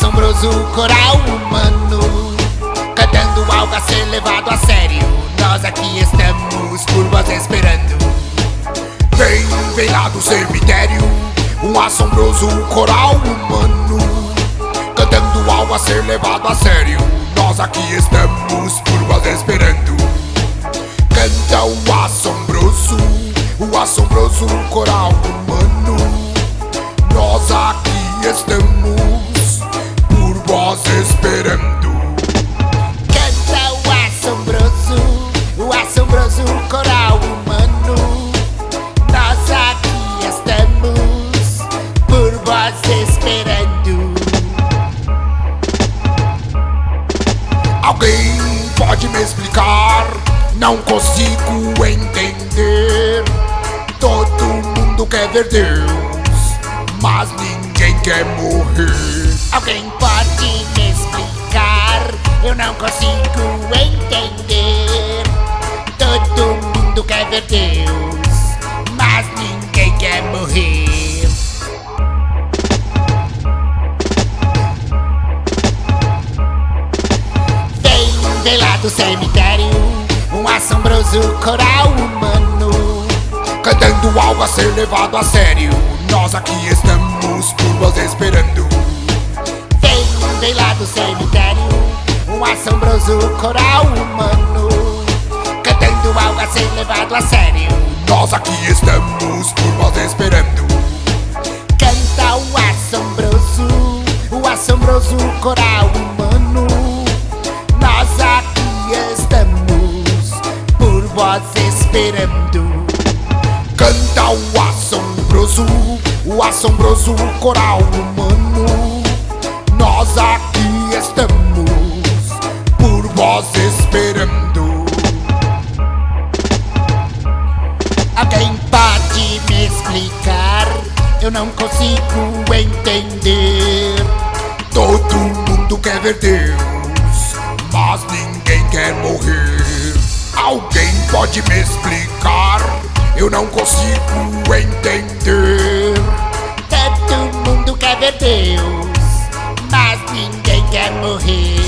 assombroso coral humano Cantando algo a ser levado a sério. Nós aqui estamos por vós esperando. Vem, vem lá do cemitério Um assombroso coral humano Cantando algo a ser levado a sério. Nós aqui estamos por vós esperando. Canta o assombroso O assombroso coral humano Alguém pode me explicar? Não consigo entender. Todo mundo quer ver Deus, mas ninguém quer morrer. Deus, mas ninguém quer morrer. Vem, vem lá do cemitério, um assombroso coral humano. Cantando algo a ser levado a sério. Nós aqui estamos por vós esperando. Vem, vem lá do cemitério Um assombroso coral humano A ser levado a sério Nós aqui estamos por vós esperando. Canta o assombroso O assombroso coral humano Nós aqui estamos Por vós esperando Canta o assombroso, o assombroso coral humano. Nós aqui estamos explicar? Eu não consigo entender Todo mundo quer ver Deus, mas ninguém quer morrer. Alguém pode me explicar? Eu não consigo entender. Todo mundo quer ver Deus, mas ninguém quer morrer.